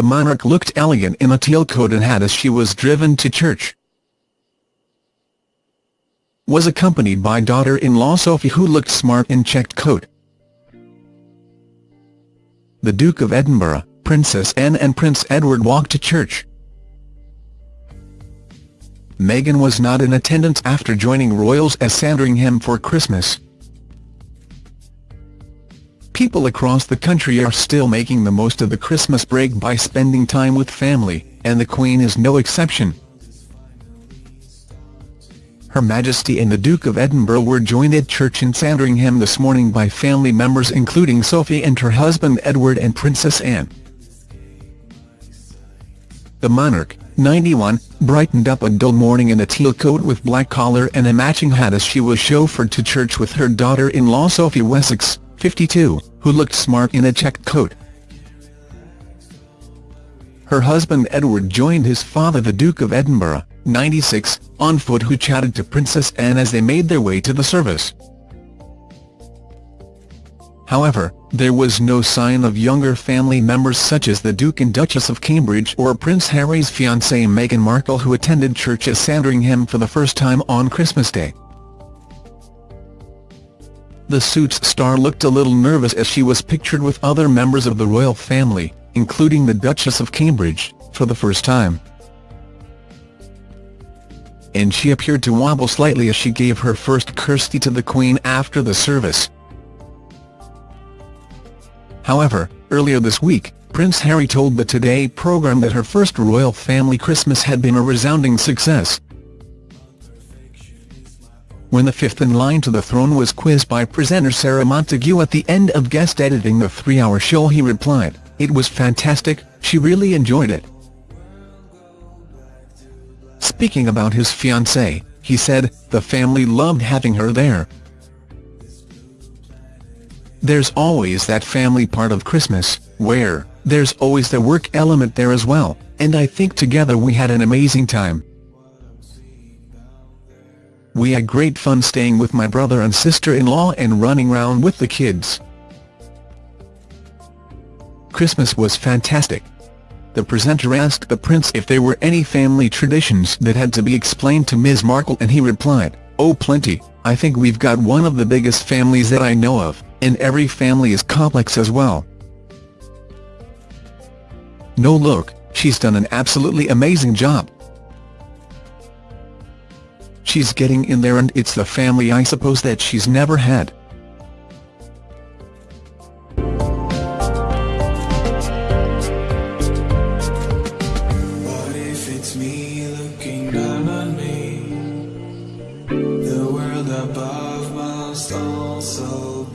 the monarch looked elegant in a teal coat and hat as she was driven to church. Was accompanied by daughter-in-law Sophie who looked smart in checked coat. The Duke of Edinburgh, Princess Anne and Prince Edward walked to church. Meghan was not in attendance after joining royals at Sandringham for Christmas. People across the country are still making the most of the Christmas break by spending time with family, and the Queen is no exception. Her Majesty and the Duke of Edinburgh were joined at church in Sandringham this morning by family members including Sophie and her husband Edward and Princess Anne. The monarch, 91, brightened up a dull morning in a teal coat with black collar and a matching hat as she was chauffeured to church with her daughter-in-law Sophie Wessex, 52, who looked smart in a checked coat. Her husband Edward joined his father the Duke of Edinburgh, 96, on foot who chatted to Princess Anne as they made their way to the service. However, there was no sign of younger family members such as the Duke and Duchess of Cambridge or Prince Harry's fiancée Meghan Markle who attended church at Sandringham for the first time on Christmas Day. The Suits star looked a little nervous as she was pictured with other members of the royal family, including the Duchess of Cambridge, for the first time. And she appeared to wobble slightly as she gave her first curtsy to the Queen after the service. However, earlier this week, Prince Harry told the Today programme that her first royal family Christmas had been a resounding success. When the fifth in line to the throne was quizzed by presenter Sarah Montague at the end of guest editing the three-hour show he replied, It was fantastic, she really enjoyed it. Speaking about his fiancée, he said, the family loved having her there, there's always that family part of Christmas, where, there's always the work element there as well, and I think together we had an amazing time. We had great fun staying with my brother and sister-in-law and running around with the kids. Christmas was fantastic. The presenter asked the prince if there were any family traditions that had to be explained to Ms Markle and he replied, oh plenty, I think we've got one of the biggest families that I know of and every family is complex as well. No look, she's done an absolutely amazing job. She's getting in there and it's the family I suppose that she's never had. The world above must also